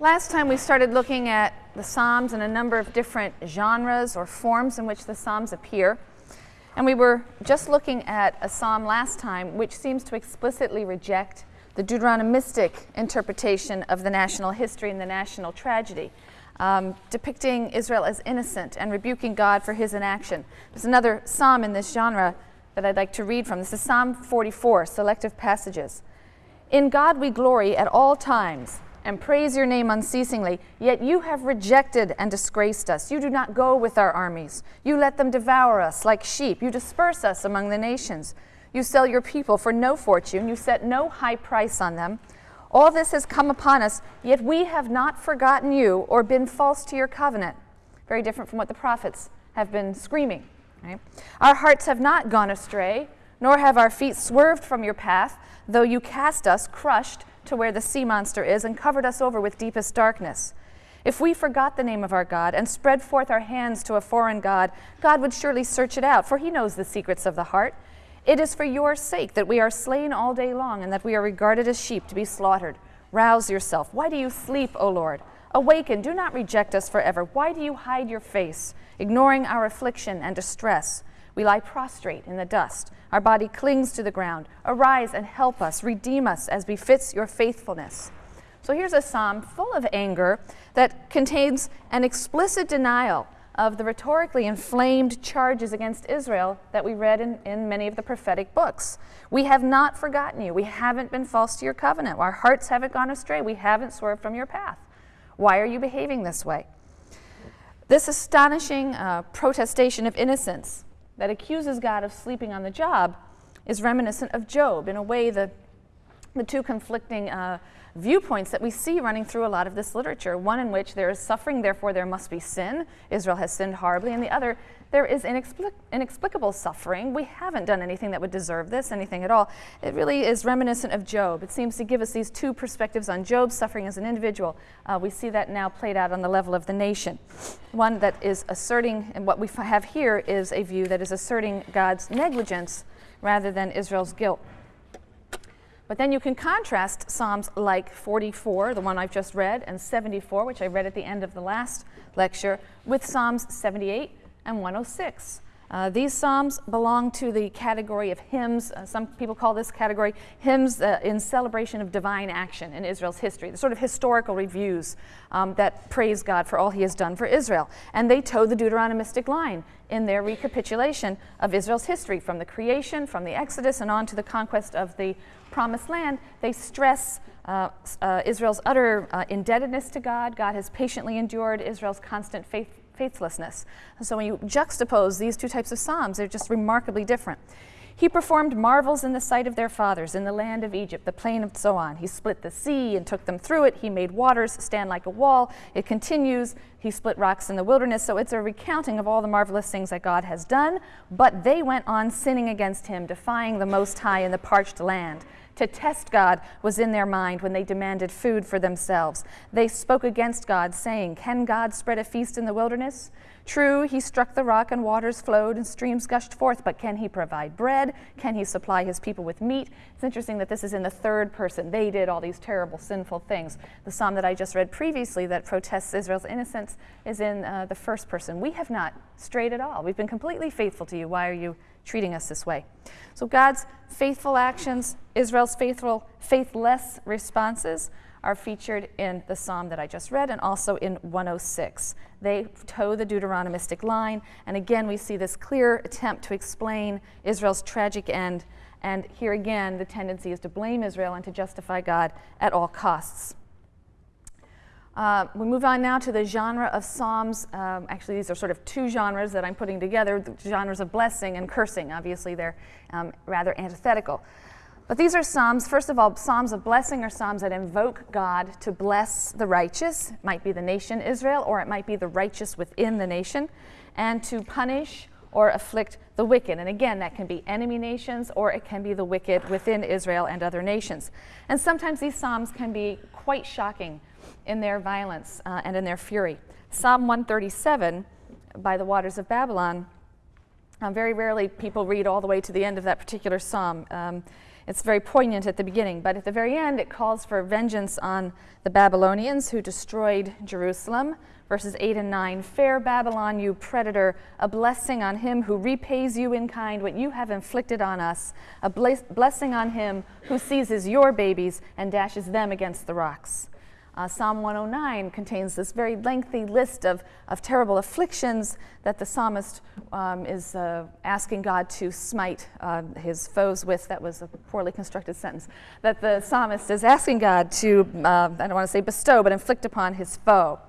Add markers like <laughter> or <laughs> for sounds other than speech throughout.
Last time we started looking at the Psalms and a number of different genres or forms in which the Psalms appear. And we were just looking at a psalm last time which seems to explicitly reject the Deuteronomistic interpretation of the national history and the national tragedy, um, depicting Israel as innocent and rebuking God for his inaction. There's another psalm in this genre that I'd like to read from. This is Psalm 44, selective passages. In God we glory at all times and praise your name unceasingly, yet you have rejected and disgraced us. You do not go with our armies. You let them devour us like sheep. You disperse us among the nations. You sell your people for no fortune. You set no high price on them. All this has come upon us, yet we have not forgotten you or been false to your covenant. Very different from what the prophets have been screaming. Right? Our hearts have not gone astray, nor have our feet swerved from your path, though you cast us crushed to where the sea monster is and covered us over with deepest darkness. If we forgot the name of our God and spread forth our hands to a foreign God, God would surely search it out, for he knows the secrets of the heart. It is for your sake that we are slain all day long and that we are regarded as sheep to be slaughtered. Rouse yourself. Why do you sleep, O Lord? Awaken, do not reject us forever. Why do you hide your face, ignoring our affliction and distress? We lie prostrate in the dust. Our body clings to the ground. Arise and help us, redeem us as befits your faithfulness. So here's a psalm full of anger that contains an explicit denial of the rhetorically inflamed charges against Israel that we read in, in many of the prophetic books. We have not forgotten you. We haven't been false to your covenant. Our hearts haven't gone astray. We haven't swerved from your path. Why are you behaving this way? This astonishing uh, protestation of innocence that accuses God of sleeping on the job is reminiscent of Job. In a way, the, the two conflicting uh, viewpoints that we see running through a lot of this literature. One in which there is suffering, therefore there must be sin. Israel has sinned horribly. And the other, there is inexplic inexplicable suffering. We haven't done anything that would deserve this, anything at all. It really is reminiscent of Job. It seems to give us these two perspectives on Job's suffering as an individual. Uh, we see that now played out on the level of the nation. One that is asserting, and what we have here is a view that is asserting God's negligence rather than Israel's guilt. But then you can contrast Psalms like 44, the one I've just read, and 74, which I read at the end of the last lecture, with Psalms 78 and 106. Uh, these psalms belong to the category of hymns. Uh, some people call this category hymns uh, in celebration of divine action in Israel's history, the sort of historical reviews um, that praise God for all he has done for Israel. And they toe the Deuteronomistic line in their recapitulation of Israel's history from the creation, from the Exodus, and on to the conquest of the promised land, they stress uh, uh, Israel's utter uh, indebtedness to God. God has patiently endured Israel's constant faith, faithlessness. And so when you juxtapose these two types of Psalms, they're just remarkably different. He performed marvels in the sight of their fathers in the land of Egypt, the plain of Zoan. He split the sea and took them through it. He made waters stand like a wall. It continues. He split rocks in the wilderness. So it's a recounting of all the marvelous things that God has done. But they went on sinning against him, defying the Most High in the parched land to test God was in their mind when they demanded food for themselves. They spoke against God, saying, Can God spread a feast in the wilderness? True, he struck the rock and waters flowed and streams gushed forth, but can he provide bread? Can he supply his people with meat? It's interesting that this is in the third person. They did all these terrible, sinful things. The psalm that I just read previously that protests Israel's innocence is in uh, the first person. We have not strayed at all. We've been completely faithful to you. Why are you treating us this way? So God's faithful actions, Israel's faithful, faithless responses are featured in the psalm that I just read and also in 106. They toe the Deuteronomistic line, and again we see this clear attempt to explain Israel's tragic end. And here again, the tendency is to blame Israel and to justify God at all costs. Uh, we move on now to the genre of Psalms. Um, actually, these are sort of two genres that I'm putting together the genres of blessing and cursing. Obviously, they're um, rather antithetical. But these are Psalms, first of all, Psalms of blessing are Psalms that invoke God to bless the righteous. It might be the nation Israel, or it might be the righteous within the nation, and to punish or afflict the wicked. And again, that can be enemy nations, or it can be the wicked within Israel and other nations. And sometimes these Psalms can be quite shocking in their violence uh, and in their fury. Psalm 137, by the waters of Babylon, um, very rarely people read all the way to the end of that particular psalm. Um, It's very poignant at the beginning, but at the very end, it calls for vengeance on the Babylonians who destroyed Jerusalem. Verses 8 and 9 Fair Babylon, you predator, a blessing on him who repays you in kind what you have inflicted on us, a blessing on him who seizes your babies and dashes them against the rocks. Uh, Psalm 109 contains this very lengthy list of, of terrible afflictions that the psalmist um, is uh, asking God to smite uh, his foes with. That was a poorly constructed sentence. That the psalmist is asking God to, uh, I don't want to say bestow, but inflict upon his foe.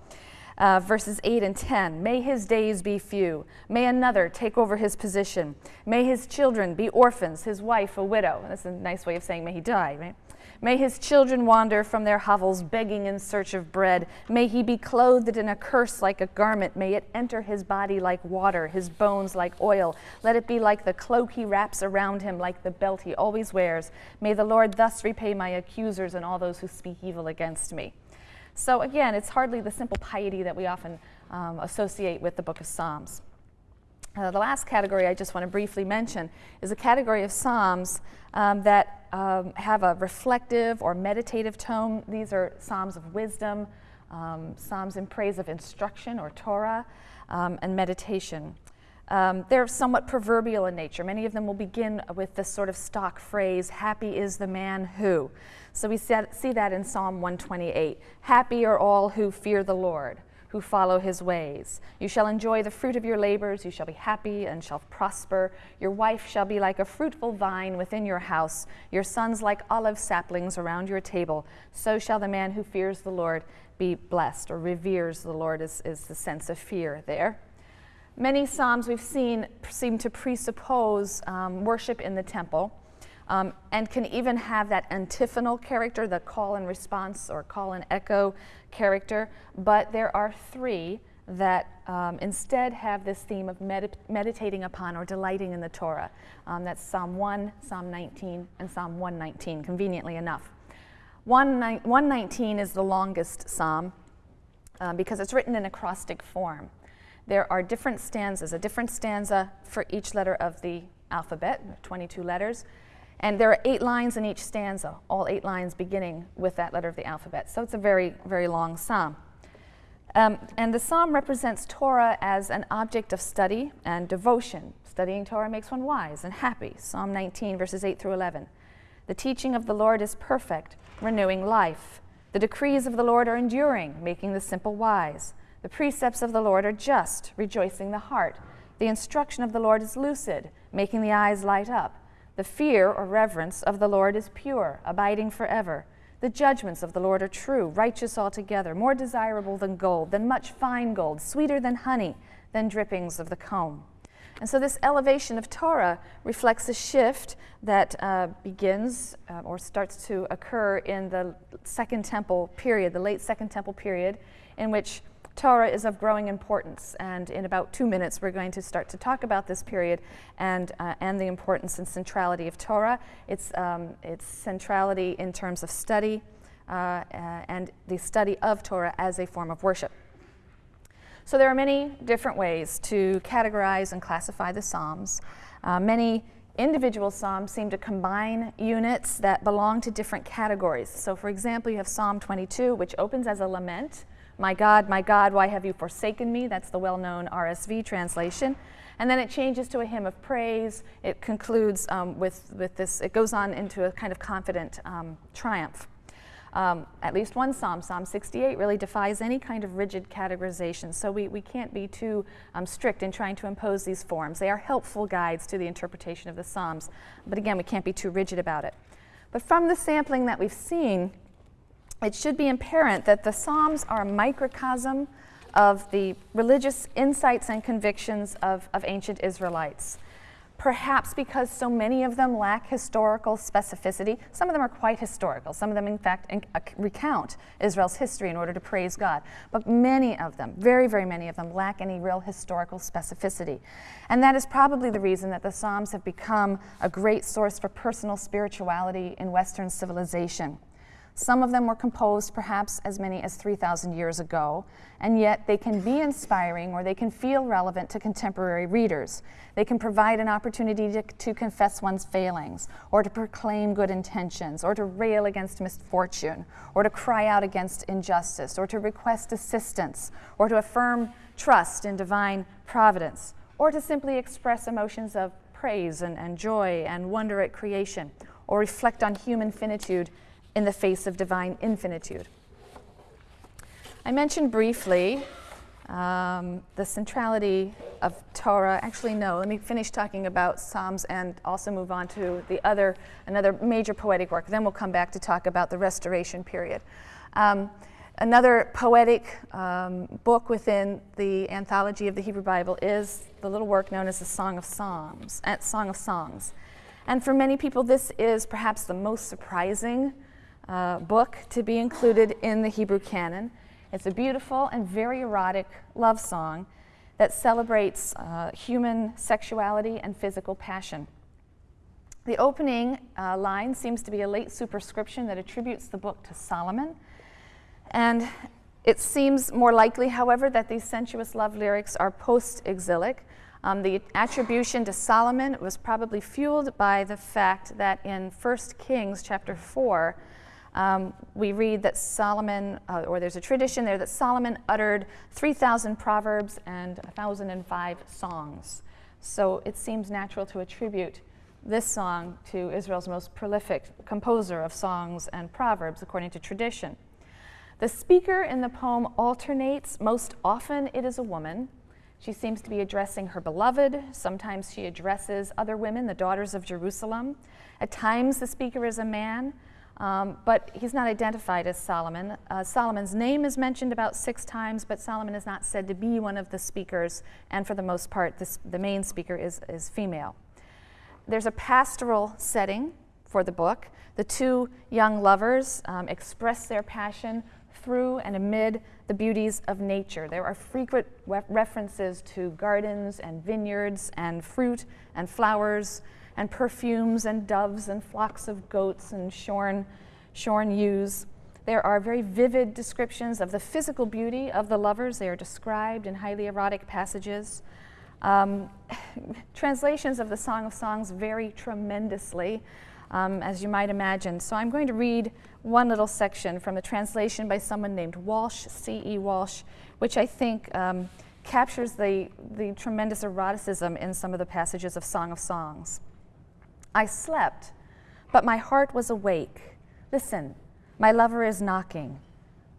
Uh, verses 8 and 10 May his days be few. May another take over his position. May his children be orphans, his wife a widow. That's a nice way of saying may he die, right? May his children wander from their hovels, begging in search of bread. May he be clothed in a curse like a garment. May it enter his body like water, his bones like oil. Let it be like the cloak he wraps around him, like the belt he always wears. May the Lord thus repay my accusers and all those who speak evil against me. So, again, it's hardly the simple piety that we often um, associate with the book of Psalms. Uh, the last category I just want to briefly mention is a category of Psalms um, that um, have a reflective or meditative tone. These are Psalms of wisdom, um, Psalms in praise of instruction or Torah, um, and meditation. Um, they're somewhat proverbial in nature. Many of them will begin with this sort of stock phrase, Happy is the man who. So we see that in Psalm 128. Happy are all who fear the Lord who follow his ways. You shall enjoy the fruit of your labors, you shall be happy and shall prosper. Your wife shall be like a fruitful vine within your house, your sons like olive saplings around your table. So shall the man who fears the Lord be blessed, or reveres the Lord is, is the sense of fear there. Many Psalms we've seen seem to presuppose um, worship in the temple. Um, and can even have that antiphonal character, the call and response or call and echo character. But there are three that um, instead have this theme of med- meditating upon or delighting in the Torah. Um, that's Psalm 1, Psalm 19, and Psalm 119, conveniently enough. 119 is the longest psalm um, because it's written in acrostic form. There are different stanzas, a different stanza for each letter of the alphabet, 22 letters, and there are eight lines in each stanza, all eight lines beginning with that letter of the alphabet. So it's a very, very long psalm. Um, and the psalm represents Torah as an object of study and devotion. Studying Torah makes one wise and happy. Psalm 19, verses 8 through 11. The teaching of the Lord is perfect, renewing life. The decrees of the Lord are enduring, making the simple wise. The precepts of the Lord are just, rejoicing the heart. The instruction of the Lord is lucid, making the eyes light up. The fear or reverence of the Lord is pure, abiding forever. The judgments of the Lord are true, righteous altogether, more desirable than gold, than much fine gold, sweeter than honey, than drippings of the comb. And so, this elevation of Torah reflects a shift that uh, begins uh, or starts to occur in the Second Temple period, the late Second Temple period, in which Torah is of growing importance, and in about two minutes, we're going to start to talk about this period and, uh, and the importance and centrality of Torah, its, um, its centrality in terms of study, uh, uh, and the study of Torah as a form of worship. So, there are many different ways to categorize and classify the Psalms. Uh, many individual psalms seem to combine units that belong to different categories. So, for example, you have Psalm 22, which opens as a lament my God, my God, why have you forsaken me? That's the well known RSV translation. And then it changes to a hymn of praise. It concludes um, with, with this, it goes on into a kind of confident um, triumph. Um, at least one psalm, Psalm 68, really defies any kind of rigid categorization. So we, we can't be too um, strict in trying to impose these forms. They are helpful guides to the interpretation of the psalms. But again, we can't be too rigid about it. But from the sampling that we've seen, it should be apparent that the Psalms are a microcosm of the religious insights and convictions of, of ancient Israelites. Perhaps because so many of them lack historical specificity. Some of them are quite historical. Some of them, in fact, in, uh, recount Israel's history in order to praise God. But many of them, very, very many of them, lack any real historical specificity. And that is probably the reason that the Psalms have become a great source for personal spirituality in Western civilization. Some of them were composed perhaps as many as 3,000 years ago, and yet they can be inspiring or they can feel relevant to contemporary readers. They can provide an opportunity to, to confess one's failings, or to proclaim good intentions, or to rail against misfortune, or to cry out against injustice, or to request assistance, or to affirm trust in divine providence, or to simply express emotions of praise and, and joy and wonder at creation, or reflect on human finitude in the face of divine infinitude. I mentioned briefly um, the centrality of Torah. Actually, no, let me finish talking about Psalms and also move on to the other, another major poetic work. Then we'll come back to talk about the restoration period. Um, another poetic um, book within the anthology of the Hebrew Bible is the little work known as the Song of Psalms, uh, Song of Songs. And for many people, this is perhaps the most surprising uh, book to be included in the Hebrew canon. It's a beautiful and very erotic love song that celebrates uh, human sexuality and physical passion. The opening uh, line seems to be a late superscription that attributes the book to Solomon. And it seems more likely, however, that these sensuous love lyrics are post exilic. Um, the attribution to Solomon was probably fueled by the fact that in 1 Kings chapter 4, um, we read that Solomon, uh, or there's a tradition there that Solomon uttered 3,000 proverbs and 1,005 songs. So it seems natural to attribute this song to Israel's most prolific composer of songs and proverbs, according to tradition. The speaker in the poem alternates. Most often, it is a woman. She seems to be addressing her beloved. Sometimes she addresses other women, the daughters of Jerusalem. At times, the speaker is a man. Um, but he's not identified as Solomon. Uh, Solomon's name is mentioned about six times, but Solomon is not said to be one of the speakers, and for the most part, this, the main speaker is, is female. There's a pastoral setting for the book. The two young lovers um, express their passion through and amid the beauties of nature. There are frequent references to gardens and vineyards and fruit and flowers and perfumes and doves and flocks of goats and shorn, shorn ewes. There are very vivid descriptions of the physical beauty of the lovers. They are described in highly erotic passages. Um, <laughs> translations of the Song of Songs vary tremendously, um, as you might imagine. So I'm going to read one little section from a translation by someone named Walsh, C.E. Walsh, which I think um, captures the, the tremendous eroticism in some of the passages of Song of Songs. I slept, but my heart was awake. Listen, my lover is knocking.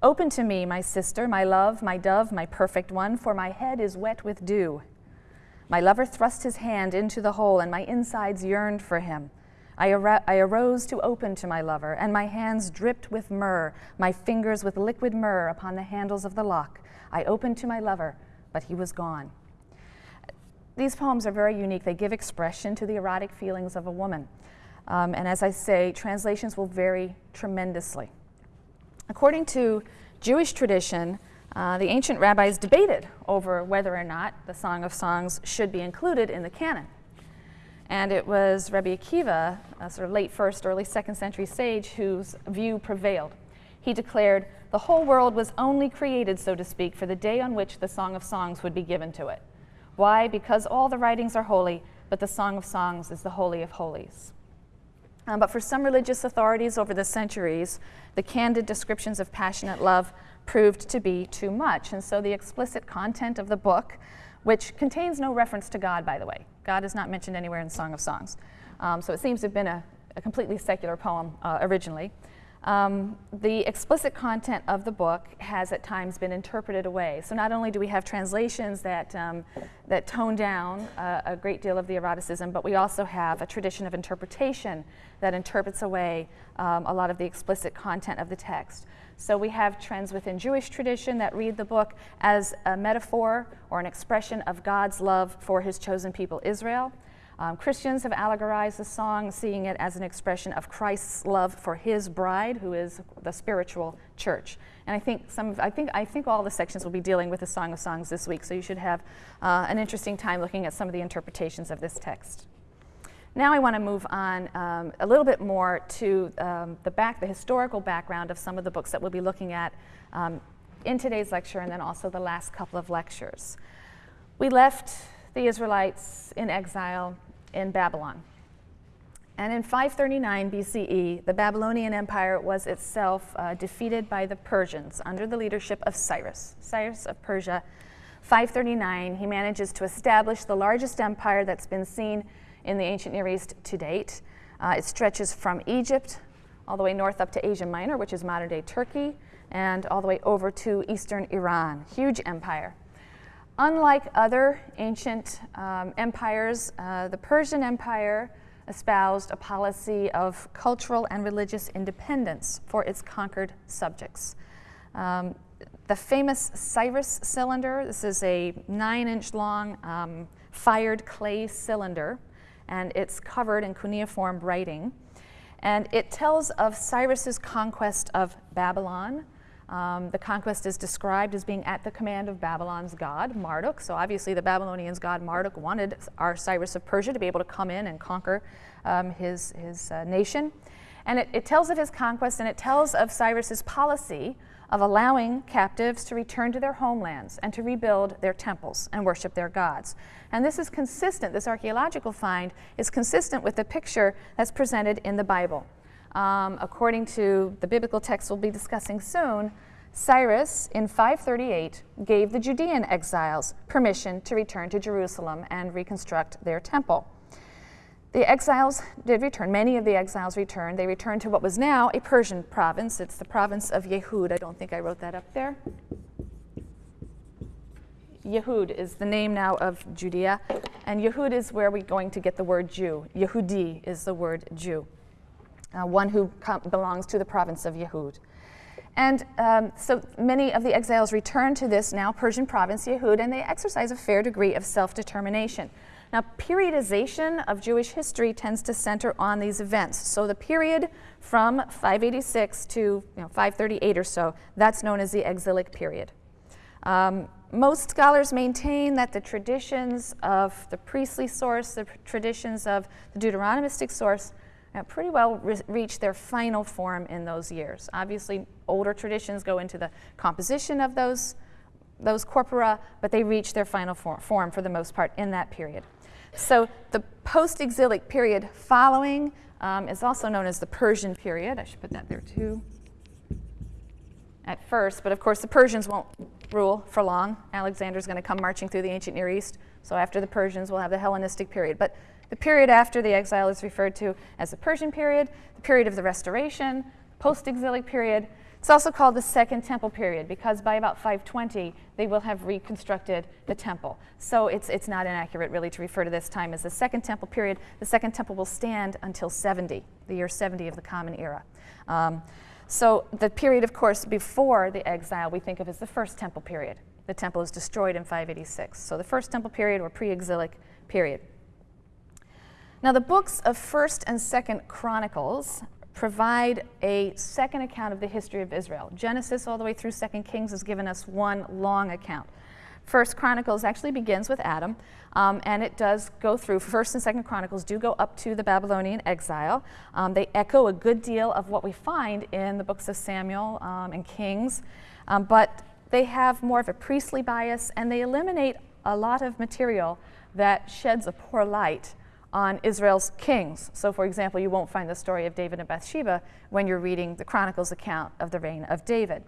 Open to me, my sister, my love, my dove, my perfect one, for my head is wet with dew. My lover thrust his hand into the hole, and my insides yearned for him. I, ar- I, arose to open to my lover, and my hands dripped with myrrh, my fingers with liquid myrrh upon the handles of the lock. I opened to my lover, but he was gone. These poems are very unique. They give expression to the erotic feelings of a woman. Um, and as I say, translations will vary tremendously. According to Jewish tradition, uh, the ancient rabbis debated over whether or not the Song of Songs should be included in the canon. And it was Rabbi Akiva, a sort of late first, early second century sage, whose view prevailed. He declared the whole world was only created, so to speak, for the day on which the Song of Songs would be given to it. Why? Because all the writings are holy, but the Song of Songs is the Holy of Holies. Um, but for some religious authorities over the centuries, the candid descriptions of passionate love proved to be too much. And so the explicit content of the book, which contains no reference to God, by the way, God is not mentioned anywhere in Song of Songs. Um, so it seems to have been a, a completely secular poem uh, originally. Um, the explicit content of the book has at times been interpreted away. So not only do we have translations that, um, that tone down uh, a great deal of the eroticism, but we also have a tradition of interpretation that interprets away um, a lot of the explicit content of the text. So we have trends within Jewish tradition that read the book as a metaphor or an expression of God's love for his chosen people, Israel. Um, Christians have allegorized the song, seeing it as an expression of Christ's love for his bride, who is the spiritual church. And I think some of, I think I think all the sections will be dealing with the Song of Songs this week, so you should have uh, an interesting time looking at some of the interpretations of this text. Now I want to move on um, a little bit more to um, the back, the historical background of some of the books that we'll be looking at um, in today's lecture and then also the last couple of lectures. We left the Israelites in exile in Babylon. And in 539 BCE, the Babylonian Empire was itself uh, defeated by the Persians under the leadership of Cyrus. Cyrus of Persia, 539, he manages to establish the largest empire that's been seen in the ancient Near East to date. Uh, it stretches from Egypt all the way north up to Asia Minor, which is modern day Turkey, and all the way over to eastern Iran. Huge empire. Unlike other ancient um, empires, uh, the Persian Empire espoused a policy of cultural and religious independence for its conquered subjects. Um, the famous Cyrus cylinder, this is a nine inch long um, fired clay cylinder and it's covered in cuneiform writing. And it tells of Cyrus's conquest of Babylon. Um, the conquest is described as being at the command of Babylon's god, Marduk. So obviously the Babylonians' god Marduk wanted our Cyrus of Persia to be able to come in and conquer um, his, his uh, nation. And it, it tells of his conquest and it tells of Cyrus's policy of allowing captives to return to their homelands and to rebuild their temples and worship their gods. And this is consistent, this archaeological find is consistent with the picture that's presented in the Bible. Um, according to the biblical text we'll be discussing soon, Cyrus in 538 gave the Judean exiles permission to return to Jerusalem and reconstruct their temple. The exiles did return. Many of the exiles returned. They returned to what was now a Persian province. It's the province of Yehud. I don't think I wrote that up there. Yehud is the name now of Judea, and Yehud is where we're going to get the word Jew. Yehudi is the word Jew, uh, one who belongs to the province of Yehud. And um, so many of the exiles return to this now Persian province, Yehud, and they exercise a fair degree of self determination. Now, periodization of Jewish history tends to center on these events. So the period from 586 to you know, 538 or so, that's known as the exilic period. Um, most scholars maintain that the traditions of the priestly source, the traditions of the Deuteronomistic source, uh, pretty well re- their final form in those years. Obviously, older traditions go into the composition of those, those corpora, but they reach their final for- form for the most part in that period. So the post-exilic period following um, is also known as the Persian period. I should put that there too. At first, but of course the Persians won't rule for long. Alexander's going to come marching through the ancient Near East. So after the Persians, we'll have the Hellenistic period. But the period after the exile is referred to as the Persian period, the period of the restoration, post-exilic period, it's also called the Second Temple period because by about 520, they will have reconstructed the temple. So it's, it's not inaccurate really to refer to this time as the Second Temple period. The Second Temple will stand until 70, the year 70 of the Common Era. Um, so the period, of course, before the exile, we think of as the First Temple period. The temple is destroyed in 586. So the First Temple period or pre-exilic period. Now the books of 1st and 2nd Chronicles provide a second account of the history of Israel. Genesis all the way through Second Kings has given us one long account. First Chronicles actually begins with Adam, um, and it does go through. First and Second Chronicles do go up to the Babylonian exile. Um, they echo a good deal of what we find in the books of Samuel um, and Kings, um, but they have more of a priestly bias, and they eliminate a lot of material that sheds a poor light on Israel's kings. So, for example, you won't find the story of David and Bathsheba when you're reading the Chronicles account of the reign of David.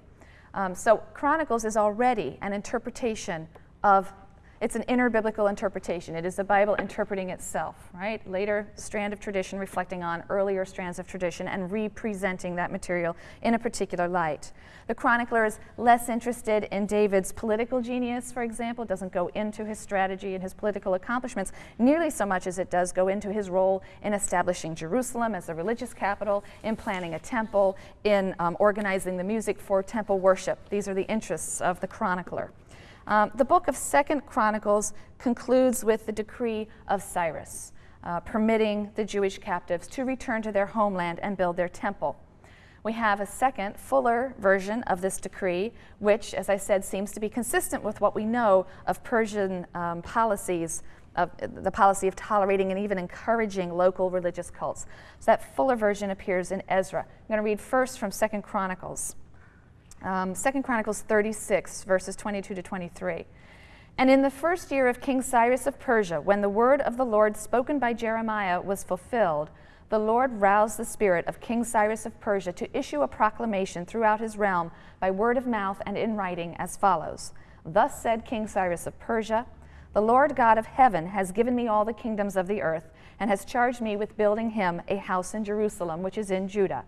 Um, so, Chronicles is already an interpretation of it's an inner biblical interpretation. It is the Bible interpreting itself, right? Later strand of tradition reflecting on earlier strands of tradition and representing that material in a particular light. The chronicler is less interested in David's political genius, for example, it doesn't go into his strategy and his political accomplishments nearly so much as it does go into his role in establishing Jerusalem as a religious capital, in planning a temple, in um, organizing the music for temple worship. These are the interests of the chronicler. Um, the book of Second Chronicles concludes with the decree of Cyrus, uh, permitting the Jewish captives to return to their homeland and build their temple. We have a second, fuller version of this decree, which, as I said, seems to be consistent with what we know of Persian um, policies of the policy of tolerating and even encouraging local religious cults. So that fuller version appears in Ezra. I'm going to read first from Second Chronicles. Um, Second Chronicles 36, verses 22 to 23. And in the first year of King Cyrus of Persia, when the word of the Lord spoken by Jeremiah was fulfilled, the Lord roused the spirit of King Cyrus of Persia to issue a proclamation throughout his realm by word of mouth and in writing as follows Thus said King Cyrus of Persia, The Lord God of heaven has given me all the kingdoms of the earth, and has charged me with building him a house in Jerusalem, which is in Judah.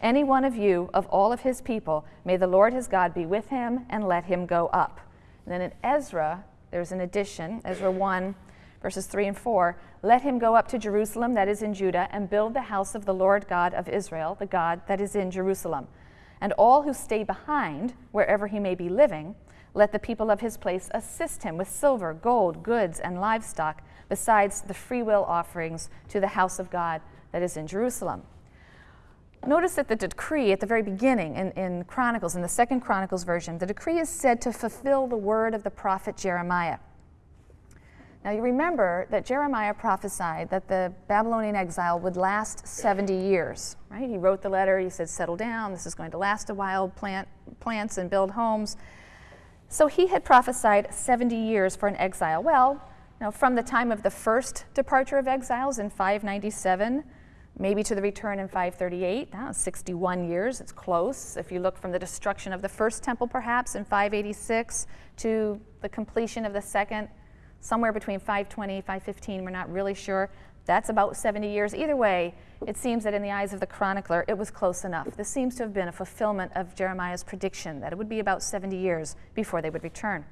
Any one of you, of all of his people, may the Lord his God be with him, and let him go up. And then in Ezra, there's an addition, Ezra 1, verses 3 and 4 Let him go up to Jerusalem, that is in Judah, and build the house of the Lord God of Israel, the God that is in Jerusalem. And all who stay behind, wherever he may be living, let the people of his place assist him with silver, gold, goods, and livestock, besides the freewill offerings to the house of God that is in Jerusalem. Notice that the decree at the very beginning in, in Chronicles, in the second Chronicles version, the decree is said to fulfill the word of the prophet Jeremiah. Now, you remember that Jeremiah prophesied that the Babylonian exile would last 70 years, right? He wrote the letter, he said, Settle down, this is going to last a while, plant plants and build homes. So he had prophesied 70 years for an exile. Well, know, from the time of the first departure of exiles in 597, maybe to the return in 538, 61 years, it's close. If you look from the destruction of the first temple, perhaps in 586, to the completion of the second somewhere between 520, 515, we're not really sure. That's about 70 years. Either way, it seems that in the eyes of the chronicler, it was close enough. This seems to have been a fulfillment of Jeremiah's prediction that it would be about 70 years before they would return.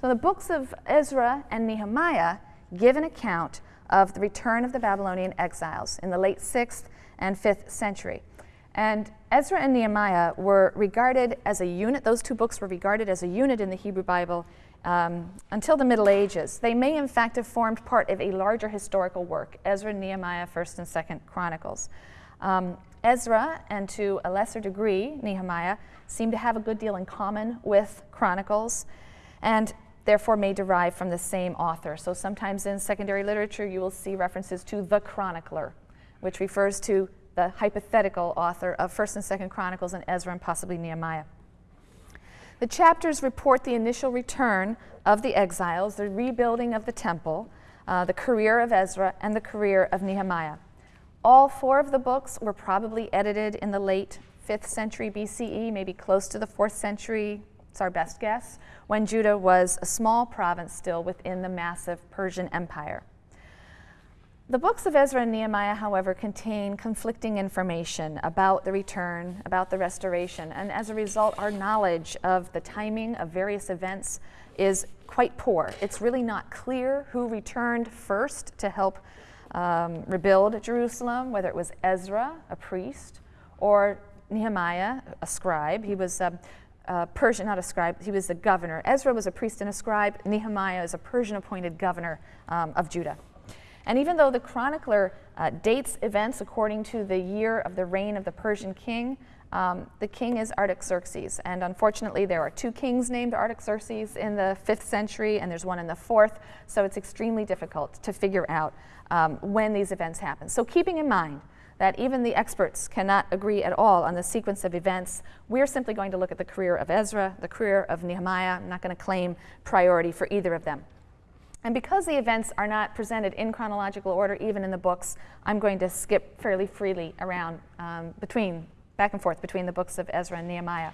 So the books of Ezra and Nehemiah give an account of the return of the Babylonian exiles in the late 6th and 5th century. And Ezra and Nehemiah were regarded as a unit, those two books were regarded as a unit in the Hebrew Bible um, until the Middle Ages. They may, in fact, have formed part of a larger historical work Ezra, Nehemiah, 1st and 2nd Chronicles. Um, Ezra, and to a lesser degree, Nehemiah, seem to have a good deal in common with Chronicles and therefore may derive from the same author. So sometimes in secondary literature, you will see references to the chronicler, which refers to the hypothetical author of 1st and 2nd Chronicles and Ezra and possibly Nehemiah. The chapters report the initial return of the exiles, the rebuilding of the temple, uh, the career of Ezra, and the career of Nehemiah. All four of the books were probably edited in the late 5th century BCE, maybe close to the 4th century, it's our best guess, when Judah was a small province still within the massive Persian Empire. The books of Ezra and Nehemiah, however, contain conflicting information about the return, about the restoration, and as a result, our knowledge of the timing of various events is quite poor. It's really not clear who returned first to help um, rebuild Jerusalem, whether it was Ezra, a priest, or Nehemiah, a scribe. He was a, a Persian, not a scribe, he was the governor. Ezra was a priest and a scribe. Nehemiah is a Persian appointed governor um, of Judah. And even though the chronicler uh, dates events according to the year of the reign of the Persian king, um, the king is Artaxerxes. And unfortunately, there are two kings named Artaxerxes in the 5th century, and there's one in the 4th, so it's extremely difficult to figure out um, when these events happen. So, keeping in mind that even the experts cannot agree at all on the sequence of events, we're simply going to look at the career of Ezra, the career of Nehemiah. I'm not going to claim priority for either of them. And because the events are not presented in chronological order, even in the books, I'm going to skip fairly freely around um, between, back and forth between the books of Ezra and Nehemiah.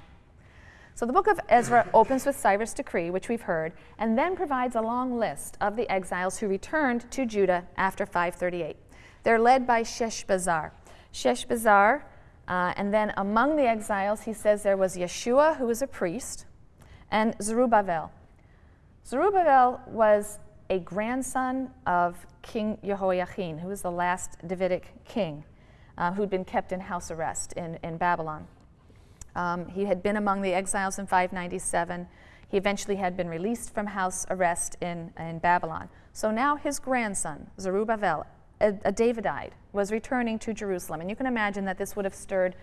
So the book of Ezra <coughs> opens with Cyrus' decree, which we've heard, and then provides a long list of the exiles who returned to Judah after 538. They're led by Sheshbazzar. Sheshbazzar, uh, and then among the exiles, he says there was Yeshua, who was a priest, and Zerubbabel. Zerubbabel was a grandson of King Jehoiachin, who was the last Davidic king uh, who'd been kept in house arrest in, in Babylon. Um, he had been among the exiles in 597. He eventually had been released from house arrest in, in Babylon. So now his grandson, Zerubbabel, a, a Davidite, was returning to Jerusalem. And you can imagine that this would have stirred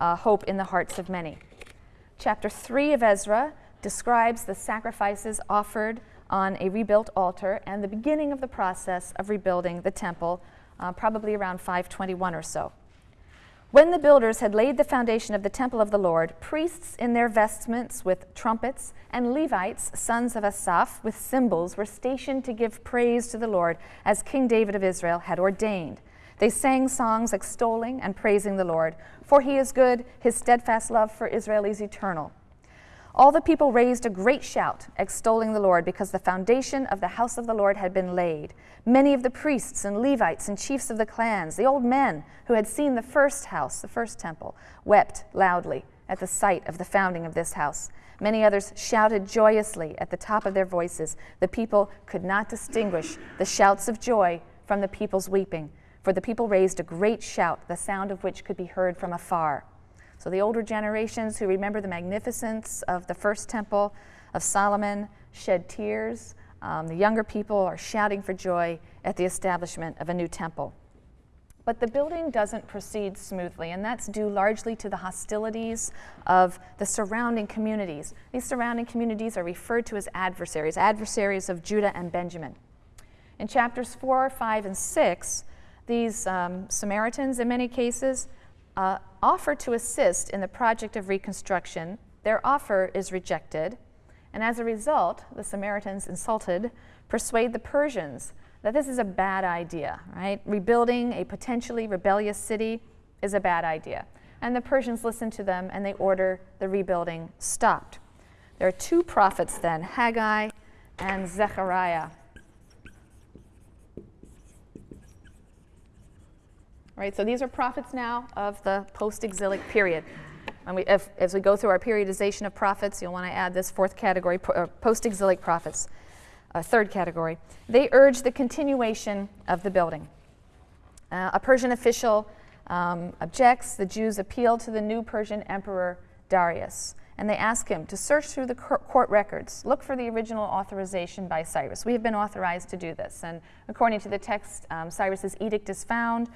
uh, hope in the hearts of many. Chapter 3 of Ezra describes the sacrifices offered on a rebuilt altar and the beginning of the process of rebuilding the temple, uh, probably around 521 or so. When the builders had laid the foundation of the temple of the Lord, priests in their vestments with trumpets and Levites, sons of Asaph, with cymbals, were stationed to give praise to the Lord as King David of Israel had ordained. They sang songs extolling and praising the Lord, for he is good, his steadfast love for Israel is eternal. All the people raised a great shout, extolling the Lord, because the foundation of the house of the Lord had been laid. Many of the priests and Levites and chiefs of the clans, the old men who had seen the first house, the first temple, wept loudly at the sight of the founding of this house. Many others shouted joyously at the top of their voices. The people could not distinguish the shouts of joy from the people's weeping, for the people raised a great shout, the sound of which could be heard from afar. So the older generations who remember the magnificence of the first temple of Solomon shed tears. Um, the younger people are shouting for joy at the establishment of a new temple. But the building doesn't proceed smoothly, and that's due largely to the hostilities of the surrounding communities. These surrounding communities are referred to as adversaries, adversaries of Judah and Benjamin. In chapters 4, 5, and 6, these um, Samaritans, in many cases, uh, offer to assist in the project of reconstruction. Their offer is rejected, and as a result, the Samaritans, insulted, persuade the Persians that this is a bad idea, right? Rebuilding a potentially rebellious city is a bad idea. And the Persians listen to them and they order the rebuilding stopped. There are two prophets then, Haggai and Zechariah. Right, so these are prophets now of the post-exilic period. And we, if, as we go through our periodization of prophets, you'll want to add this fourth category, uh, post-exilic prophets, a third category. They urge the continuation of the building. Uh, a Persian official um, objects. The Jews appeal to the new Persian emperor Darius, and they ask him to search through the court records, look for the original authorization by Cyrus. We have been authorized to do this, and according to the text, um, Cyrus's edict is found.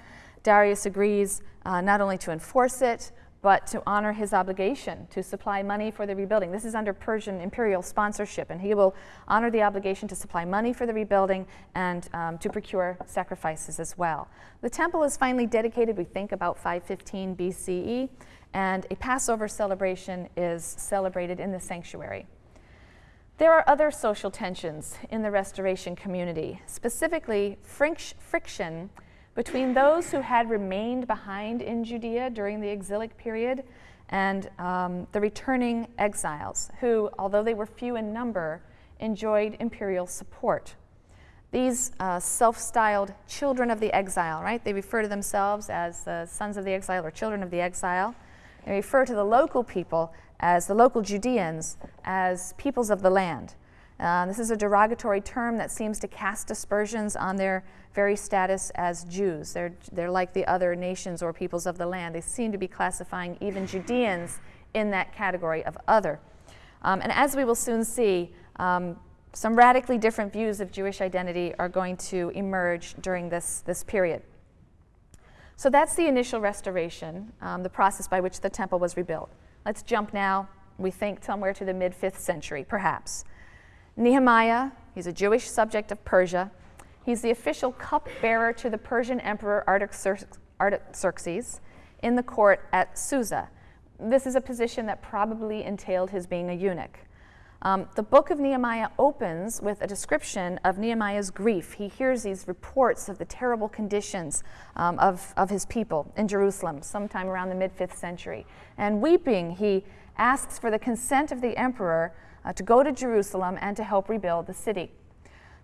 Darius agrees uh, not only to enforce it, but to honor his obligation to supply money for the rebuilding. This is under Persian imperial sponsorship, and he will honor the obligation to supply money for the rebuilding and um, to procure sacrifices as well. The temple is finally dedicated, we think, about 515 BCE, and a Passover celebration is celebrated in the sanctuary. There are other social tensions in the restoration community, specifically friction between those who had remained behind in Judea during the exilic period and um, the returning exiles, who, although they were few in number, enjoyed imperial support. These uh, self styled children of the exile, right? They refer to themselves as the sons of the exile or children of the exile. They refer to the local people as the local Judeans as peoples of the land. Uh, this is a derogatory term that seems to cast aspersions on their very status as Jews. They're, they're like the other nations or peoples of the land. They seem to be classifying even Judeans in that category of other. Um, and as we will soon see, um, some radically different views of Jewish identity are going to emerge during this, this period. So that's the initial restoration, um, the process by which the temple was rebuilt. Let's jump now, we think, somewhere to the mid 5th century, perhaps. Nehemiah, he's a Jewish subject of Persia, He's the official cupbearer to the Persian Emperor Artaxerxes in the court at Susa. This is a position that probably entailed his being a eunuch. Um, the book of Nehemiah opens with a description of Nehemiah's grief. He hears these reports of the terrible conditions um, of, of his people in Jerusalem sometime around the mid 5th century. And weeping, he asks for the consent of the emperor uh, to go to Jerusalem and to help rebuild the city.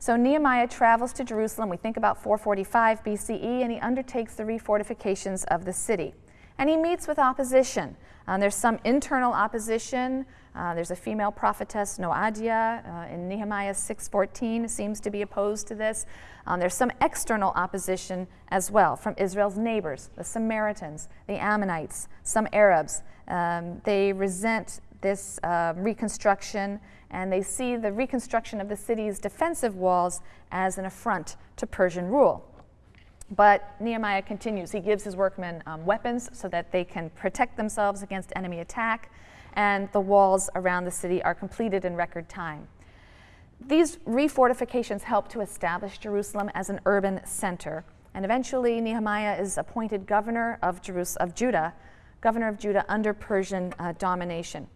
So Nehemiah travels to Jerusalem, we think about 445 BCE, and he undertakes the refortifications of the city. And he meets with opposition. Um, there's some internal opposition. Uh, there's a female prophetess, Noadiah, uh, in Nehemiah 6.14 seems to be opposed to this. Um, there's some external opposition as well from Israel's neighbors, the Samaritans, the Ammonites, some Arabs. Um, they resent this uh, reconstruction and they see the reconstruction of the city's defensive walls as an affront to Persian rule. But Nehemiah continues. He gives his workmen um, weapons so that they can protect themselves against enemy attack, and the walls around the city are completed in record time. these refortifications help to establish Jerusalem as an urban center. And eventually, Nehemiah is appointed governor of, Jerus- of Judah, governor of Judah under Persian uh, domination.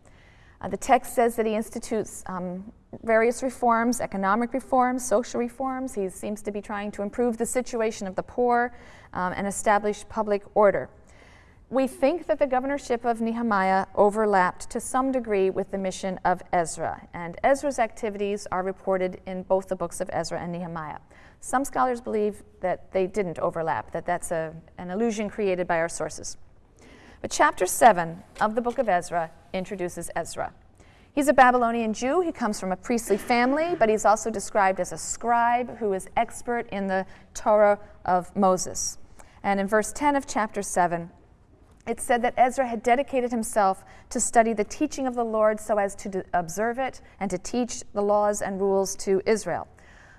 Uh, the text says that he institutes um, various reforms, economic reforms, social reforms. He seems to be trying to improve the situation of the poor um, and establish public order. We think that the governorship of Nehemiah overlapped to some degree with the mission of Ezra, and Ezra's activities are reported in both the books of Ezra and Nehemiah. Some scholars believe that they didn't overlap, that that's a, an illusion created by our sources. But chapter 7 of the book of Ezra introduces Ezra. He's a Babylonian Jew. He comes from a priestly family, but he's also described as a scribe who is expert in the Torah of Moses. And in verse 10 of chapter 7, it said that Ezra had dedicated himself to study the teaching of the Lord so as to observe it and to teach the laws and rules to Israel.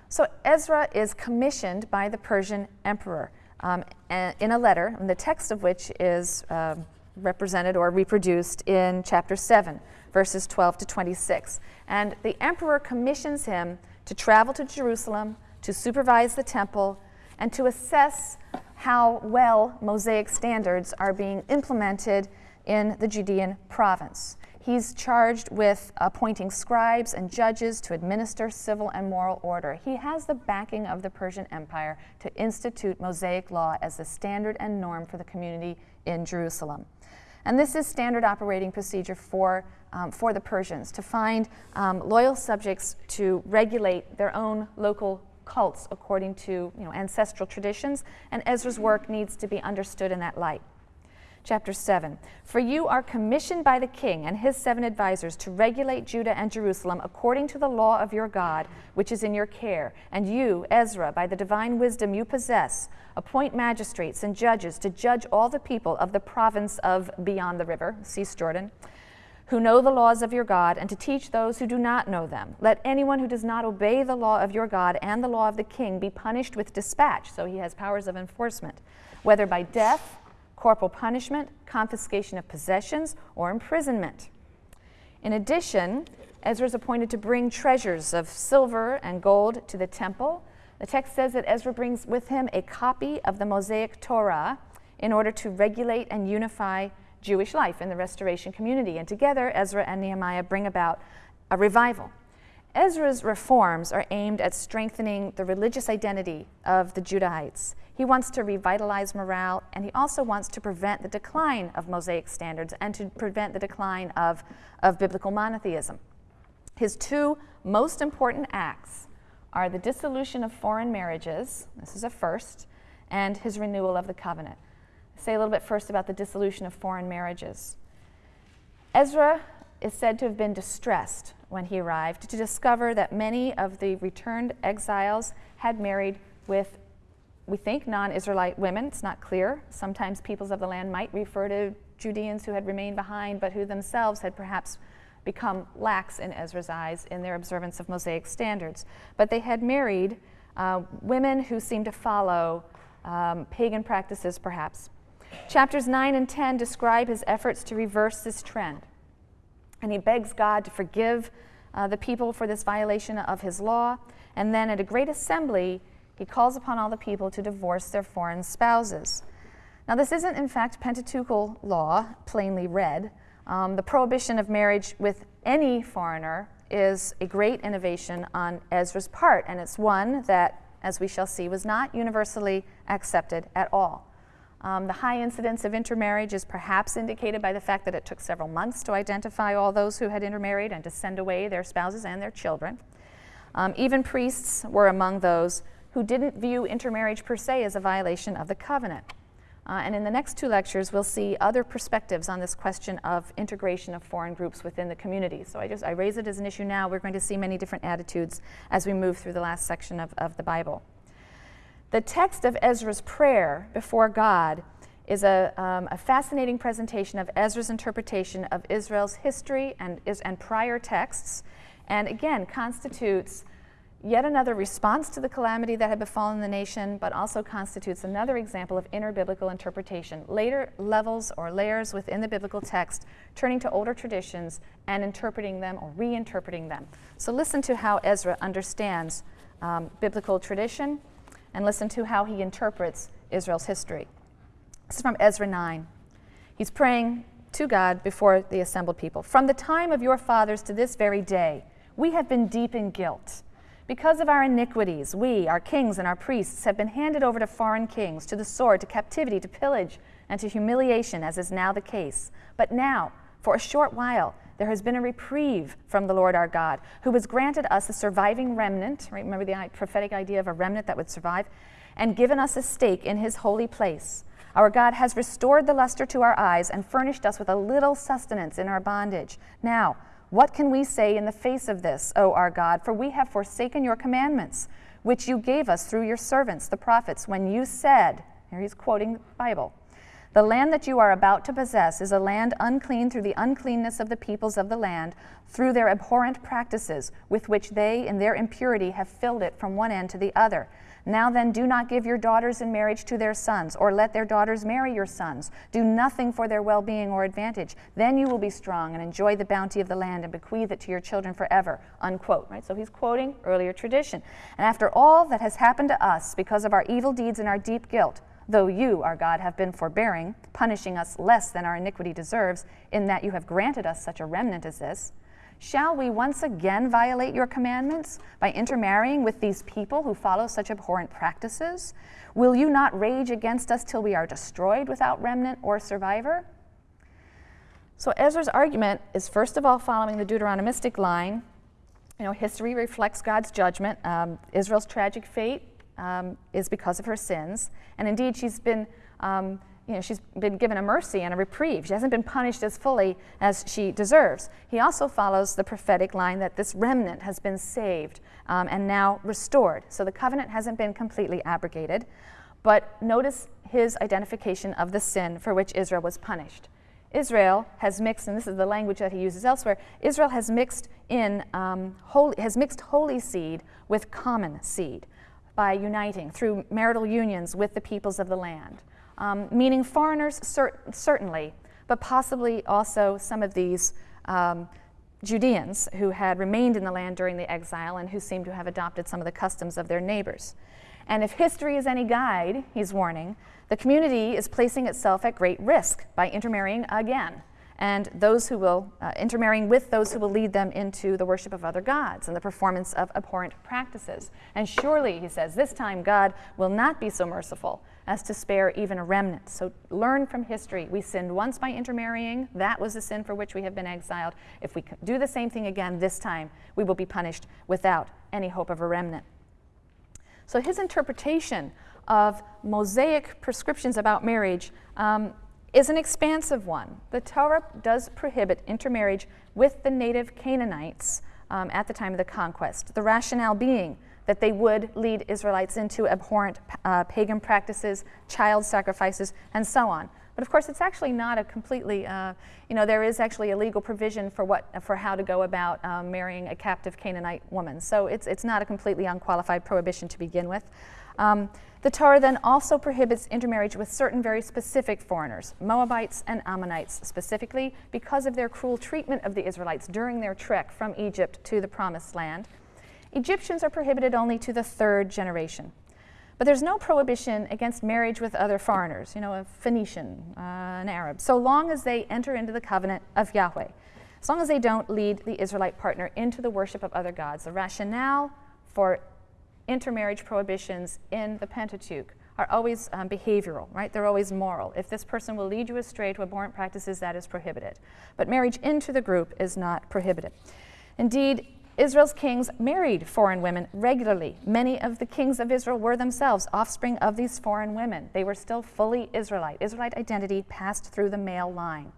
So Ezra is commissioned by the Persian emperor um, in a letter, the text of which is uh, represented or reproduced in chapter 7, verses 12 to 26. And the emperor commissions him to travel to Jerusalem, to supervise the temple, and to assess how well Mosaic standards are being implemented in the Judean province. He's charged with appointing scribes and judges to administer civil and moral order. He has the backing of the Persian Empire to institute Mosaic law as the standard and norm for the community in Jerusalem. And this is standard operating procedure for, um, for the Persians to find um, loyal subjects to regulate their own local cults according to you know, ancestral traditions, and Ezra's work needs to be understood in that light chapter 7. For you are commissioned by the king and his seven advisers to regulate Judah and Jerusalem according to the law of your God, which is in your care. And you, Ezra, by the divine wisdom you possess, appoint magistrates and judges to judge all the people of the province of beyond the river, Cisjordan who know the laws of your God, and to teach those who do not know them. Let anyone who does not obey the law of your God and the law of the king be punished with dispatch, so he has powers of enforcement, whether by death corporal punishment, confiscation of possessions, or imprisonment. In addition, Ezra is appointed to bring treasures of silver and gold to the temple. The text says that Ezra brings with him a copy of the Mosaic Torah in order to regulate and unify Jewish life in the restoration community. And together, Ezra and Nehemiah bring about a revival. Ezra's reforms are aimed at strengthening the religious identity of the Judahites. He wants to revitalize morale, and he also wants to prevent the decline of Mosaic standards and to prevent the decline of, of biblical monotheism. His two most important acts are the dissolution of foreign marriages, this is a first, and his renewal of the covenant. I'll say a little bit first about the dissolution of foreign marriages. Ezra is said to have been distressed when he arrived to discover that many of the returned exiles had married with, we think, non Israelite women. It's not clear. Sometimes peoples of the land might refer to Judeans who had remained behind, but who themselves had perhaps become lax in Ezra's eyes in their observance of Mosaic standards. But they had married uh, women who seemed to follow um, pagan practices, perhaps. Chapters 9 and 10 describe his efforts to reverse this trend and he begs God to forgive uh, the people for this violation of his law. And then at a great assembly, he calls upon all the people to divorce their foreign spouses. Now, this isn't, in fact, Pentateuchal law, plainly read. Um, the prohibition of marriage with any foreigner is a great innovation on Ezra's part, and it's one that, as we shall see, was not universally accepted at all. Um, the high incidence of intermarriage is perhaps indicated by the fact that it took several months to identify all those who had intermarried and to send away their spouses and their children. Um, even priests were among those who didn't view intermarriage per se as a violation of the covenant. Uh, and in the next two lectures, we'll see other perspectives on this question of integration of foreign groups within the community. So I just I raise it as an issue now. We're going to see many different attitudes as we move through the last section of, of the Bible. The text of Ezra's prayer before God is a, um, a, fascinating presentation of Ezra's interpretation of Israel's history and, and prior texts, and again constitutes yet another response to the calamity that had befallen the nation, but also constitutes another example of inner biblical interpretation. Later levels or layers within the biblical text, turning to older traditions and interpreting them or reinterpreting them. So listen to how Ezra understands um, biblical tradition and listen to how he interprets Israel's history. This is from Ezra 9. He's praying to God before the assembled people. From the time of your fathers to this very day, we have been deep in guilt. Because of our iniquities, we, our kings and our priests, have been handed over to foreign kings, to the sword, to captivity, to pillage, and to humiliation, as is now the case. But now, for a short while, there has been a reprieve from the Lord our God, who has granted us a surviving remnant. Right? Remember the prophetic idea of a remnant that would survive? And given us a stake in his holy place. Our God has restored the luster to our eyes and furnished us with a little sustenance in our bondage. Now, what can we say in the face of this, O our God? For we have forsaken your commandments, which you gave us through your servants, the prophets, when you said, here he's quoting the Bible, the land that you are about to possess is a land unclean through the uncleanness of the peoples of the land, through their abhorrent practices, with which they, in their impurity, have filled it from one end to the other. Now then, do not give your daughters in marriage to their sons, or let their daughters marry your sons. Do nothing for their well being or advantage. Then you will be strong and enjoy the bounty of the land and bequeath it to your children forever. Unquote. Right? So he's quoting earlier tradition. And after all that has happened to us because of our evil deeds and our deep guilt, though you, our God, have been forbearing, punishing us less than our iniquity deserves, in that you have granted us such a remnant as this, Shall we once again violate your commandments by intermarrying with these people who follow such abhorrent practices? Will you not rage against us till we are destroyed without remnant or survivor? So Ezra's argument is first of all following the Deuteronomistic line. You know, history reflects God's judgment. Um, Israel's tragic fate um, is because of her sins, and indeed she's been um, you know, she's been given a mercy and a reprieve. She hasn't been punished as fully as she deserves. He also follows the prophetic line that this remnant has been saved um, and now restored. So the covenant hasn't been completely abrogated. But notice his identification of the sin for which Israel was punished. Israel has mixed, and this is the language that he uses elsewhere. Israel has mixed in um, holy, has mixed holy seed with common seed by uniting through marital unions with the peoples of the land um, meaning foreigners, cer- certainly, but possibly also some of these um, Judeans who had remained in the land during the exile and who seem to have adopted some of the customs of their neighbors. And if history is any guide, he's warning, the community is placing itself at great risk by intermarrying again and those who will uh, intermarrying with those who will lead them into the worship of other gods and the performance of abhorrent practices. And surely, he says, this time God will not be so merciful as to spare even a remnant. So learn from history. We sinned once by intermarrying. That was the sin for which we have been exiled. If we do the same thing again this time, we will be punished without any hope of a remnant. So his interpretation of Mosaic prescriptions about marriage um, is an expansive one. The Torah does prohibit intermarriage with the native Canaanites um, at the time of the conquest. The rationale being that they would lead Israelites into abhorrent uh, pagan practices, child sacrifices, and so on. But of course, it's actually not a completely, uh, you know, there is actually a legal provision for what, for how to go about um, marrying a captive Canaanite woman. So it's, it's not a completely unqualified prohibition to begin with. Um, the Torah then also prohibits intermarriage with certain very specific foreigners, Moabites and Ammonites specifically, because of their cruel treatment of the Israelites during their trek from Egypt to the Promised Land. Egyptians are prohibited only to the third generation. But there's no prohibition against marriage with other foreigners, you know, a Phoenician, uh, an Arab, so long as they enter into the covenant of Yahweh, as long as they don't lead the Israelite partner into the worship of other gods. The rationale for intermarriage prohibitions in the Pentateuch are always um, behavioral, right? They're always moral. If this person will lead you astray to abhorrent practices, that is prohibited. But marriage into the group is not prohibited. Indeed, Israel's kings married foreign women regularly. Many of the kings of Israel were themselves offspring of these foreign women. They were still fully Israelite. Israelite identity passed through the male line.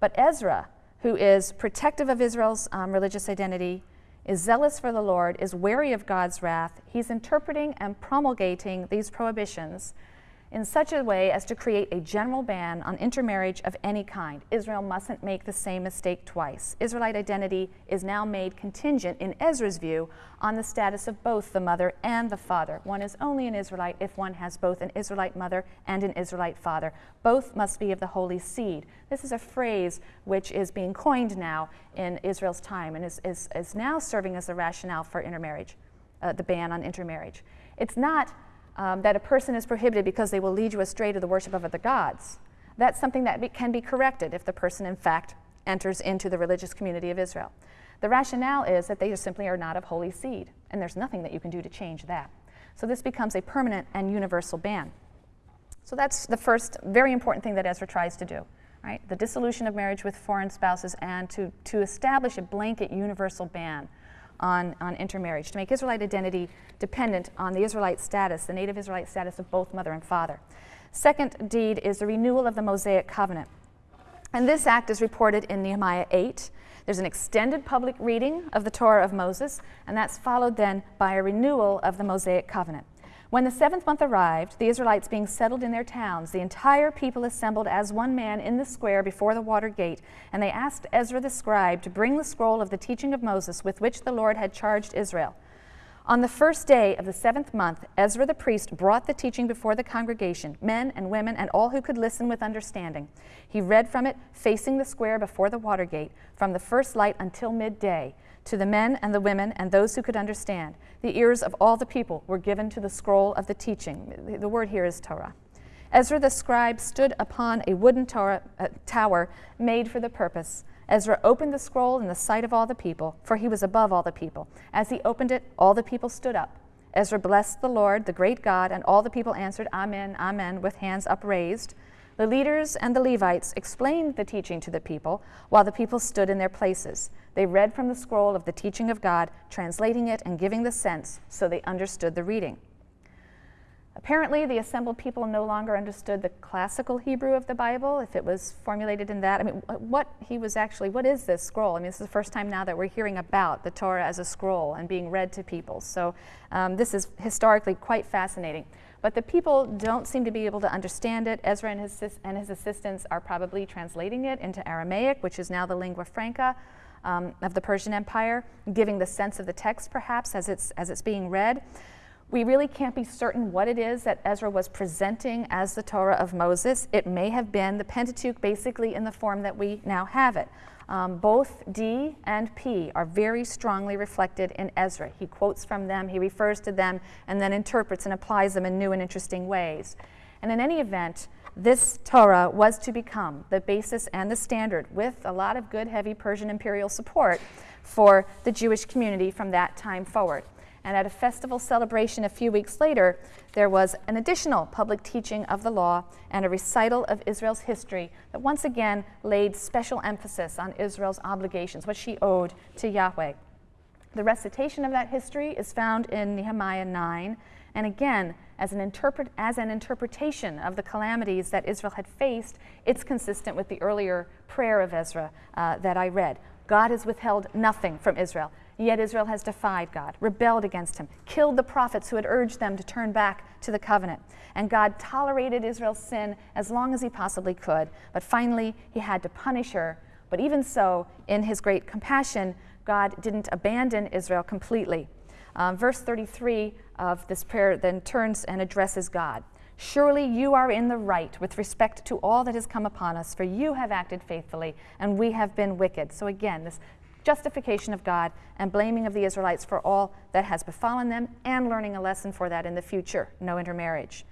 But Ezra, who is protective of Israel's um, religious identity, is zealous for the Lord, is wary of God's wrath. He's interpreting and promulgating these prohibitions in such a way as to create a general ban on intermarriage of any kind. Israel mustn't make the same mistake twice. Israelite identity is now made contingent, in Ezra's view, on the status of both the mother and the father. One is only an Israelite if one has both an Israelite mother and an Israelite father. Both must be of the holy seed. This is a phrase which is being coined now in Israel's time and is, is, is now serving as the rationale for intermarriage, uh, the ban on intermarriage. It's not um, that a person is prohibited because they will lead you astray to the worship of other gods. That's something that be, can be corrected if the person, in fact, enters into the religious community of Israel. The rationale is that they simply are not of holy seed, and there's nothing that you can do to change that. So this becomes a permanent and universal ban. So that's the first very important thing that Ezra tries to do, right? The dissolution of marriage with foreign spouses and to, to establish a blanket universal ban on, on intermarriage, to make Israelite identity dependent on the Israelite status, the native Israelite status of both mother and father. Second deed is the renewal of the Mosaic covenant. And this act is reported in Nehemiah 8. There's an extended public reading of the Torah of Moses, and that's followed then by a renewal of the Mosaic covenant. When the seventh month arrived, the Israelites being settled in their towns, the entire people assembled as one man in the square before the water gate, and they asked Ezra the scribe to bring the scroll of the teaching of Moses with which the Lord had charged Israel. On the first day of the seventh month, Ezra the priest brought the teaching before the congregation, men and women and all who could listen with understanding. He read from it, facing the square before the water gate, from the first light until midday to the men and the women and those who could understand. The ears of all the people were given to the scroll of the teaching. The word here is Torah. Ezra the scribe stood upon a wooden uh, tower made for the purpose. Ezra opened the scroll in the sight of all the people, for he was above all the people. As he opened it, all the people stood up. Ezra blessed the Lord, the great God, and all the people answered, Amen, Amen, with hands upraised. The leaders and the Levites explained the teaching to the people while the people stood in their places. They read from the scroll of the teaching of God, translating it and giving the sense so they understood the reading. Apparently, the assembled people no longer understood the classical Hebrew of the Bible, if it was formulated in that. I mean, what he was actually, what is this scroll? I mean, this is the first time now that we're hearing about the Torah as a scroll and being read to people. So, um, this is historically quite fascinating. But the people don't seem to be able to understand it. Ezra and his, and his assistants are probably translating it into Aramaic, which is now the lingua franca um, of the Persian Empire, giving the sense of the text perhaps as it's, as it's being read. We really can't be certain what it is that Ezra was presenting as the Torah of Moses. It may have been the Pentateuch basically in the form that we now have it. Um, both D and P are very strongly reflected in Ezra. He quotes from them, he refers to them, and then interprets and applies them in new and interesting ways. And in any event, this Torah was to become the basis and the standard, with a lot of good, heavy Persian imperial support for the Jewish community from that time forward. And at a festival celebration a few weeks later, there was an additional public teaching of the law and a recital of Israel's history that once again laid special emphasis on Israel's obligations, what she owed to Yahweh. The recitation of that history is found in Nehemiah 9, and again, as an, interpret, as an interpretation of the calamities that Israel had faced, it's consistent with the earlier prayer of Ezra uh, that I read. God has withheld nothing from Israel. Yet Israel has defied God, rebelled against him, killed the prophets who had urged them to turn back to the covenant. And God tolerated Israel's sin as long as he possibly could, but finally he had to punish her. But even so, in his great compassion, God didn't abandon Israel completely. Um, verse 33 of this prayer then turns and addresses God. Surely you are in the right with respect to all that has come upon us, for you have acted faithfully, and we have been wicked. So again, this justification of God and blaming of the Israelites for all that has befallen them, and learning a lesson for that in the future no intermarriage.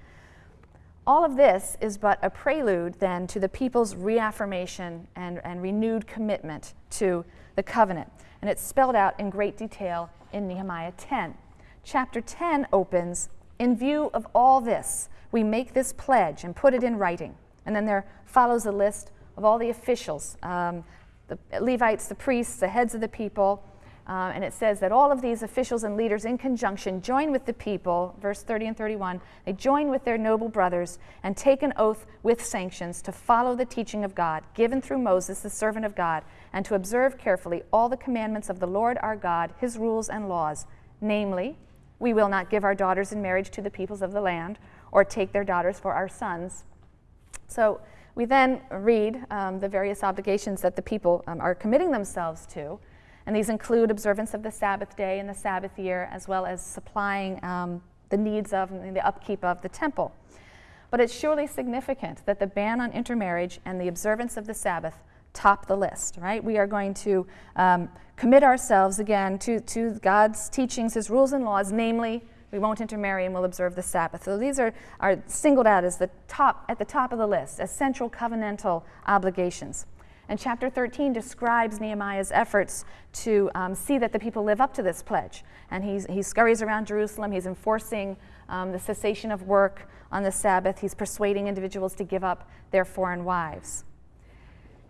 All of this is but a prelude then to the people's reaffirmation and, and renewed commitment to the covenant. And it's spelled out in great detail in Nehemiah 10. Chapter 10 opens In view of all this, we make this pledge and put it in writing. And then there follows a list of all the officials um, the Levites, the priests, the heads of the people. Uh, and it says that all of these officials and leaders in conjunction join with the people, verse 30 and 31, they join with their noble brothers and take an oath with sanctions to follow the teaching of God given through Moses, the servant of God, and to observe carefully all the commandments of the Lord our God, his rules and laws. Namely, we will not give our daughters in marriage to the peoples of the land, or take their daughters for our sons. So we then read um, the various obligations that the people um, are committing themselves to, and these include observance of the Sabbath day and the Sabbath year, as well as supplying um, the needs of and the upkeep of the temple. But it's surely significant that the ban on intermarriage and the observance of the Sabbath top the list, right? We are going to um, commit ourselves again to, to God's teachings, His rules and laws, namely, we won't intermarry and we'll observe the Sabbath. So these are, are singled out as the top, at the top of the list, as central covenantal obligations. And chapter 13 describes Nehemiah's efforts to um, see that the people live up to this pledge. And he's, he scurries around Jerusalem, he's enforcing um, the cessation of work on the Sabbath, he's persuading individuals to give up their foreign wives.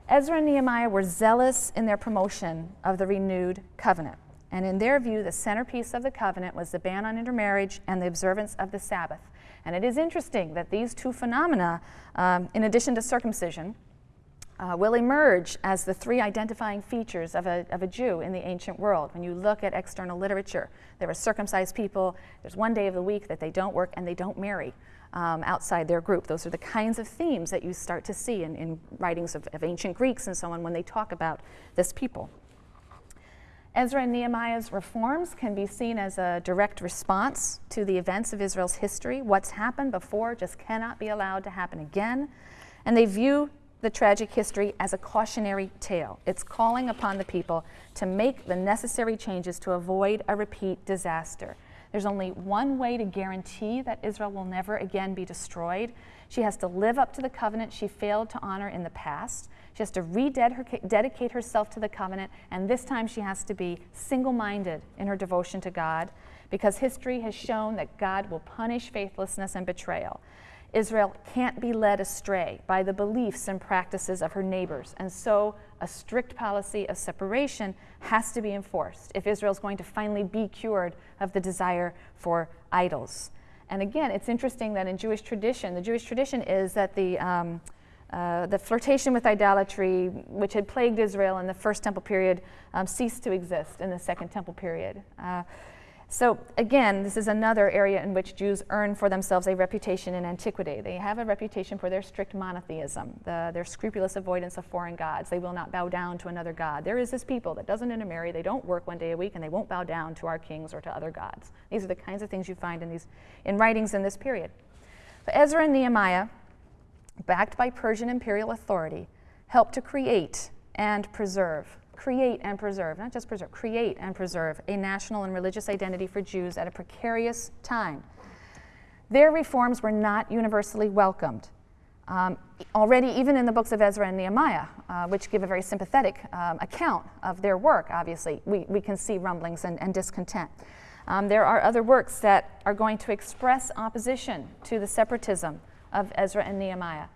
Ezra and Nehemiah were zealous in their promotion of the renewed covenant. And in their view, the centerpiece of the covenant was the ban on intermarriage and the observance of the Sabbath. And it is interesting that these two phenomena, um, in addition to circumcision, uh, will emerge as the three identifying features of a, of a Jew in the ancient world. When you look at external literature, there are circumcised people, there's one day of the week that they don't work and they don't marry um, outside their group. Those are the kinds of themes that you start to see in, in writings of, of ancient Greeks and so on when they talk about this people. Ezra and Nehemiah's reforms can be seen as a direct response to the events of Israel's history. What's happened before just cannot be allowed to happen again. And they view the tragic history as a cautionary tale. It's calling upon the people to make the necessary changes to avoid a repeat disaster. There's only one way to guarantee that Israel will never again be destroyed. She has to live up to the covenant she failed to honor in the past. She has to rededicate herself to the covenant, and this time she has to be single minded in her devotion to God because history has shown that God will punish faithlessness and betrayal. Israel can't be led astray by the beliefs and practices of her neighbors, and so a strict policy of separation has to be enforced if Israel is going to finally be cured of the desire for idols. And again, it's interesting that in Jewish tradition, the Jewish tradition is that the um, uh, the flirtation with idolatry, which had plagued Israel in the first temple period, um, ceased to exist in the second temple period. Uh, so, again, this is another area in which Jews earn for themselves a reputation in antiquity. They have a reputation for their strict monotheism, the, their scrupulous avoidance of foreign gods. They will not bow down to another god. There is this people that doesn't intermarry, they don't work one day a week, and they won't bow down to our kings or to other gods. These are the kinds of things you find in, these, in writings in this period. But Ezra and Nehemiah, backed by Persian imperial authority, helped to create and preserve create and preserve, not just preserve, create and preserve a national and religious identity for Jews at a precarious time. Their reforms were not universally welcomed. Um, already, even in the books of Ezra and Nehemiah, uh, which give a very sympathetic um, account of their work, obviously, we, we can see rumblings and, and discontent. Um, there are other works that are going to express opposition to the separatism of Ezra and Nehemiah.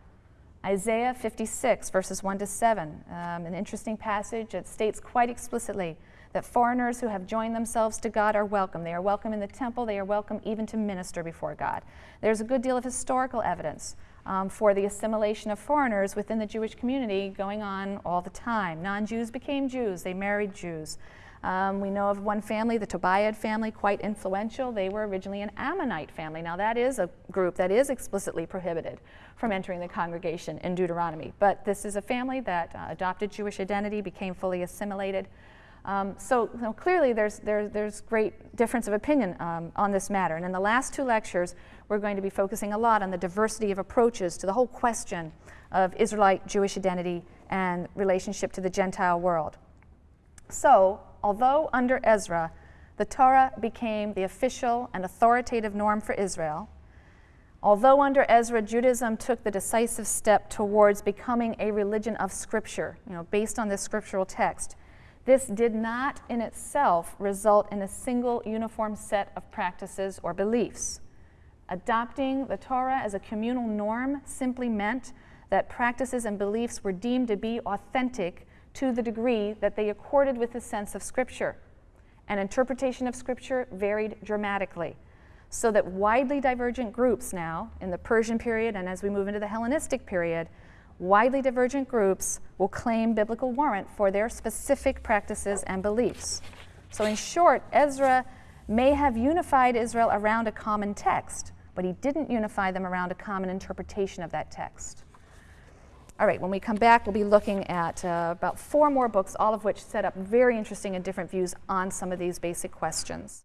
Isaiah 56, verses 1 to 7, um, an interesting passage. It states quite explicitly that foreigners who have joined themselves to God are welcome. They are welcome in the temple, they are welcome even to minister before God. There's a good deal of historical evidence um, for the assimilation of foreigners within the Jewish community going on all the time. Non Jews became Jews, they married Jews. Um, we know of one family, the Tobiah family, quite influential. They were originally an Ammonite family. Now, that is a group that is explicitly prohibited from entering the congregation in Deuteronomy. But this is a family that uh, adopted Jewish identity, became fully assimilated. Um, so, you know, clearly there's, there, there's great difference of opinion um, on this matter. And in the last two lectures, we're going to be focusing a lot on the diversity of approaches to the whole question of Israelite Jewish identity and relationship to the Gentile world. So, although under Ezra, the Torah became the official and authoritative norm for Israel, although under Ezra, Judaism took the decisive step towards becoming a religion of Scripture, you know, based on this scriptural text, this did not in itself result in a single uniform set of practices or beliefs. Adopting the Torah as a communal norm simply meant that practices and beliefs were deemed to be authentic to the degree that they accorded with the sense of Scripture. And interpretation of Scripture varied dramatically, so that widely divergent groups now, in the Persian period and as we move into the Hellenistic period, widely divergent groups will claim biblical warrant for their specific practices and beliefs. So, in short, Ezra may have unified Israel around a common text, but he didn't unify them around a common interpretation of that text. All right, when we come back, we'll be looking at uh, about four more books, all of which set up very interesting and different views on some of these basic questions.